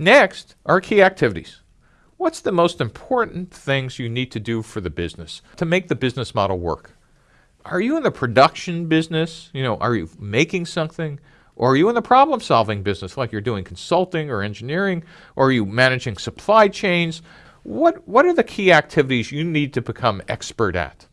Next are key activities. What's the most important things you need to do for the business to make the business model work? Are you in the production business? You know, are you making something? Or are you in the problem solving business like you're doing consulting or engineering? Or are you managing supply chains? What, what are the key activities you need to become expert at?